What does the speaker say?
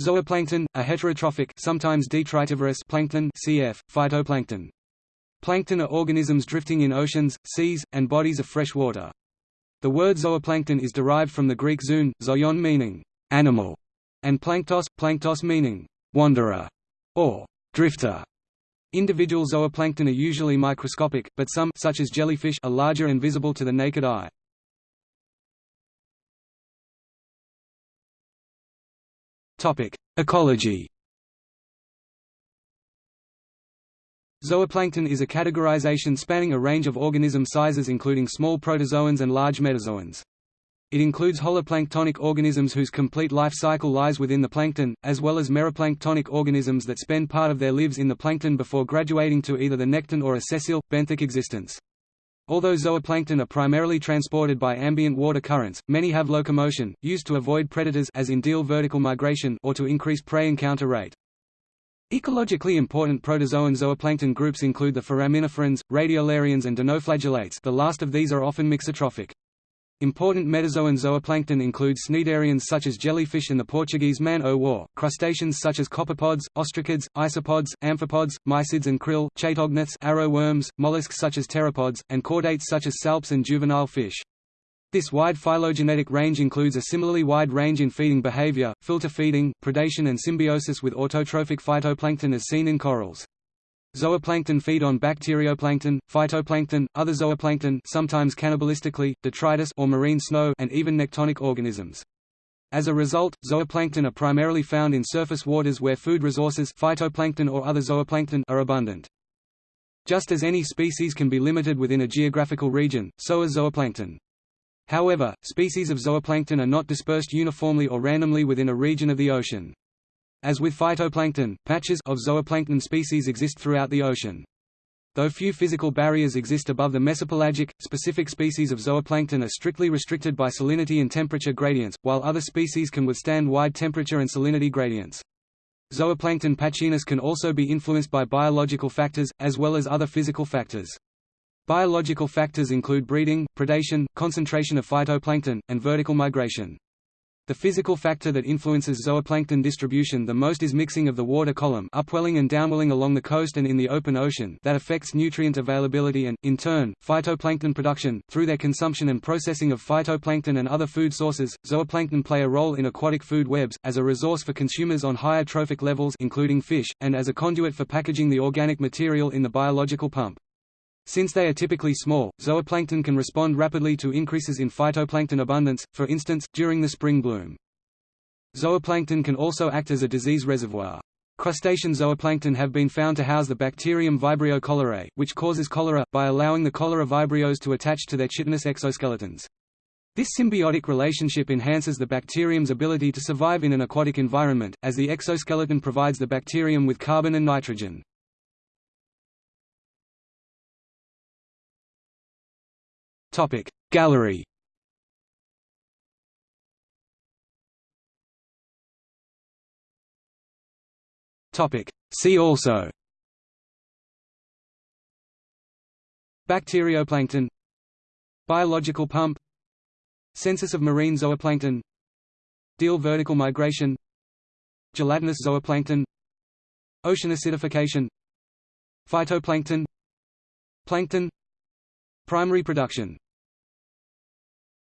Zooplankton, a heterotrophic sometimes detritivorous plankton cf. phytoplankton. Plankton are organisms drifting in oceans, seas, and bodies of fresh water. The word zooplankton is derived from the Greek zoon, zoion meaning animal, and planktos, planktos meaning wanderer or drifter. Individual zooplankton are usually microscopic, but some such as jellyfish are larger and visible to the naked eye. Topic: Ecology. Zooplankton is a categorization spanning a range of organism sizes including small protozoans and large metazoans. It includes holoplanktonic organisms whose complete life cycle lies within the plankton, as well as meroplanktonic organisms that spend part of their lives in the plankton before graduating to either the nekton or a sessile, benthic existence. Although zooplankton are primarily transported by ambient water currents, many have locomotion, used to avoid predators as in diel vertical migration or to increase prey encounter rate. Ecologically important protozoan zooplankton groups include the foraminiferans, radiolarians and dinoflagellates the last of these are often mixotrophic. Important metazoan zooplankton include cnidarians such as jellyfish and the Portuguese man-o'-war, crustaceans such as copepods, ostracods, isopods, amphipods, mysids and krill, chaetognaths arrow worms, mollusks such as pteropods, and chordates such as salps and juvenile fish. This wide phylogenetic range includes a similarly wide range in feeding behavior, filter feeding, predation and symbiosis with autotrophic phytoplankton as seen in corals. Zooplankton feed on bacterioplankton, phytoplankton, other zooplankton sometimes cannibalistically, detritus or marine snow and even nektonic organisms. As a result, zooplankton are primarily found in surface waters where food resources phytoplankton or other zooplankton are abundant. Just as any species can be limited within a geographical region, so is zooplankton. However, species of zooplankton are not dispersed uniformly or randomly within a region of the ocean. As with phytoplankton, patches of zooplankton species exist throughout the ocean. Though few physical barriers exist above the mesopelagic, specific species of zooplankton are strictly restricted by salinity and temperature gradients, while other species can withstand wide temperature and salinity gradients. Zooplankton patchiness can also be influenced by biological factors, as well as other physical factors. Biological factors include breeding, predation, concentration of phytoplankton, and vertical migration. The physical factor that influences zooplankton distribution the most is mixing of the water column upwelling and downwelling along the coast and in the open ocean that affects nutrient availability and, in turn, phytoplankton production. Through their consumption and processing of phytoplankton and other food sources, zooplankton play a role in aquatic food webs, as a resource for consumers on higher trophic levels including fish, and as a conduit for packaging the organic material in the biological pump. Since they are typically small, zooplankton can respond rapidly to increases in phytoplankton abundance, for instance, during the spring bloom. Zooplankton can also act as a disease reservoir. Crustacean zooplankton have been found to house the bacterium Vibrio cholerae, which causes cholera, by allowing the cholera vibrios to attach to their chitinous exoskeletons. This symbiotic relationship enhances the bacterium's ability to survive in an aquatic environment, as the exoskeleton provides the bacterium with carbon and nitrogen. Topic Gallery. Topic See also. Bacterioplankton. Biological pump. Census of marine zooplankton. Diel vertical migration. Gelatinous zooplankton. Ocean acidification. Phytoplankton. Plankton. Primary production